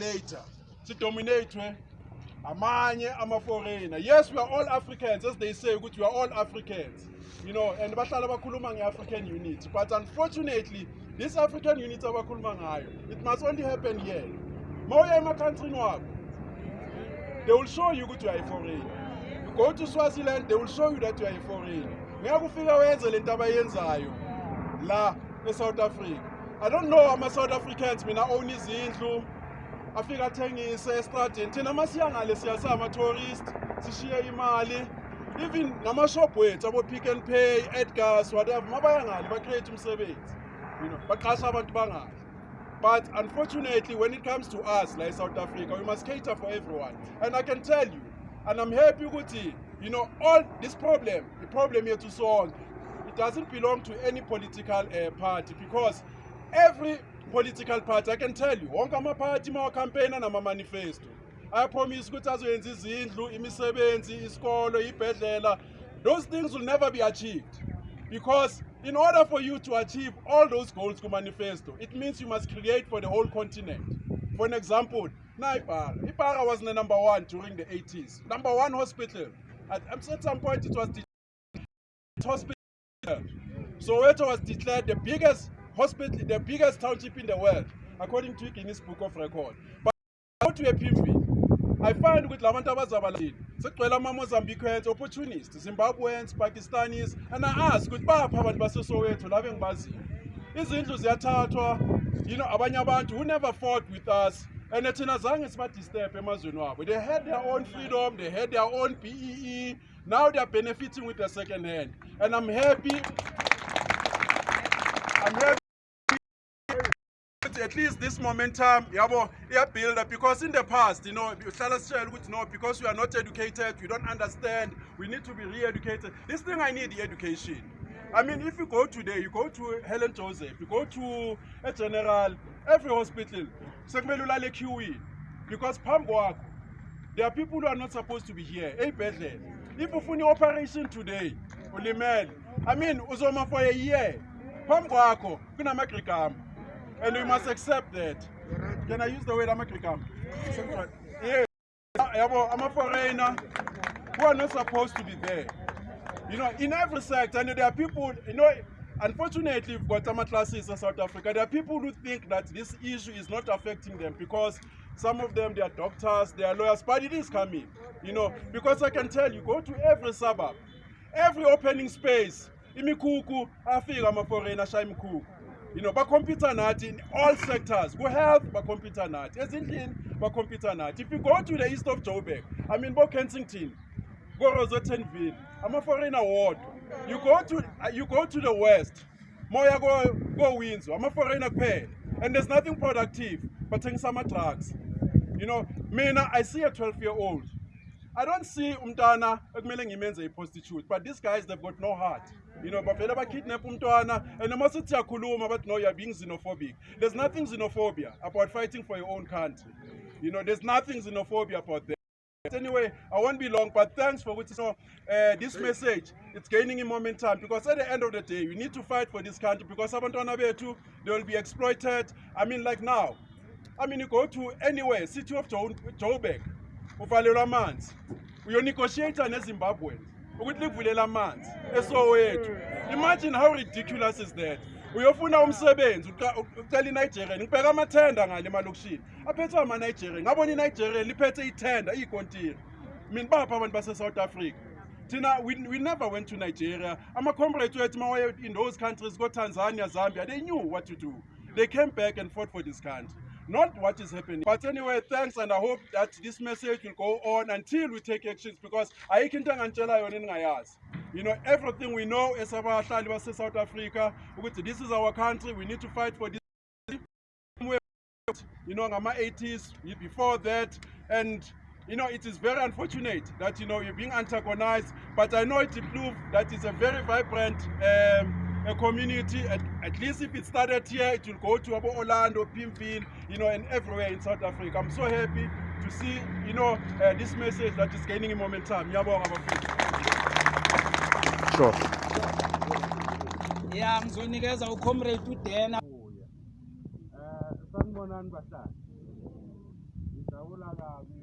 later sidominatwe amanye ama-foreigner. Yes we are all africans as they say ukuthi we are all africans. You know and bahlala bakhuluma nge-african unity. But unfortunately this african unity abakhuluma ngayo it must only happen here. Ma uya emakhantrini wabo they will show you ukuthi you are a foreigner. You go to swaziland they will show you that you are a foreigner. Ngeke ufika wenze le nto abayenzayo la e-south africa. I don't know ama-south africans mina own izindlu afika athengise estradeni thina masiya ngale siyasa ama-tourist sishiye imali. Even namashop wethu abo-pick and pay Edgars whatever mabaya ngale bacreate umsebenzi. You know baqasha abantu bangale. But unfortunately when it comes to us like south africa we must cater for everyone. And i can tell you and i'm happy ukuthi you know all this problem the problem here yethu sonke it doesn't belong to any political uh, party because every political party i can tell you. Wonke amaphathi mawacampaigna nama-manifesto. Ayapromise ukuthi azoyenza izindlu imisebenzi isikolo ibhedlela. Those things will never be achieved. Because in order for you to achieve all those goals ku-manifesto it means you must create for the whole continent. For an example na ipara ipara was the number one during the 80s number one hospital. At, at some point it was the hospital. Soweto was declared the biggest hospital the biggest township in the world according to guinness book of record. But go to ePimville i find ukuthi la bantu abazabalini sekugcwele ama-mozambiquans opportunists zimbabweans pakistanis and i ask ukuthi baphi abantu basesowetho laba engibaziyo izindlu ziyathathwa. You know abanye who never fought with us and thina zange sibadisturb emazweni wabo. They had their own freedom they had their own bee now they are benefiting with the second hand. And i'm happy i'm happy at least this momentum yabo build up. Because in the past you know you uhlala sitshela ukuthi no because we are not educated we don't understand we need to be re-educated. This thing i need the education. I mean if you go today you go to helen joseph you go to a general every hospital because phambi kwakho there are people who are not supposed to be here. Ey'bhedlela if ufuna i-operation today ulimele. I mean uzoma for a year. Phambi kwakho kunamagrigama and we must accept that. Can I use the word amagrigam? Yeah. I'm a foreigner who are not supposed to be there. You know, in every sector, and there are people, you know, unfortunately, we've got classes in South Africa. There are people who think that this issue is not affecting them because some of them, they are doctors, they are lawyers, but it is coming, you know, because I can tell you, go to every suburb, every opening space, imikuku, afika ama-foreigner, shaya imikuku you know bakhompyutha nathi in all sectors ku-health bakhompyutha nathi. Ezindlini bakhompyutha nathi. If you go to the east of joburg i mean bo-kensington ko-rosettenville ama-foreigner wodwa you go to uh, you go to the west moya ko-windsor ama-foreigner kuphela. And there's nothing productive but bathengisa ama-drugs. You know mina i see a 12 year old I don't see umntwana ekumele ngimenze i-prostitute but these guys they've got no heart you know bavele bakidnap umntwana and sithi siyakhuluma but no you're being xenophobic. There's nothing xenophobia about fighting for your own country. You know there's nothing xenophobia about that. Anyway i won't be long but thanks for you know uh, this message. It's gaining in momentum because at the end of the day we need to fight for this country because abantwana bethu they will be exploited. I mean like now i mean you go to anywhere city of jo joburg uvalelwa amanzi. Uyonegotiata nezimbabweans ukuthi livulela amanzi esowethu. Imagine how ridiculous is that? Uyofuna umsebenzi ucela inigerian ngibheka amathenda ngale emalokishini aphethwe amanigerian ngabona inigerian liphethe ithenda iyikontiri. Mina bapha abantu base-south africa. Thina we, we never went to nigeria. Ama-comrades wethu mawaye in those countries ko-tanzania zambia they knew what to do. They came back and fought for this country not what is happening. But anyway, thanks, and I hope that this message will go on until we take actions because. You know, everything we know abahlali base South Africa, this is our country, we need to fight for this. You know, ngama 80s, before that, and you know, it is very unfortunate that you know you're being antagonized, but I know it proves that it's a very vibrant um, a community, at, at least if it started here, it will go to Orlando, Pimville, you know, and everywhere in South Africa. I'm so happy to see, you know, uh, this message that is gaining momentum. Sure. Yeah, I'm mzonikeza ukomrade udena. Sanibonani bahlali. Ngidabula kabi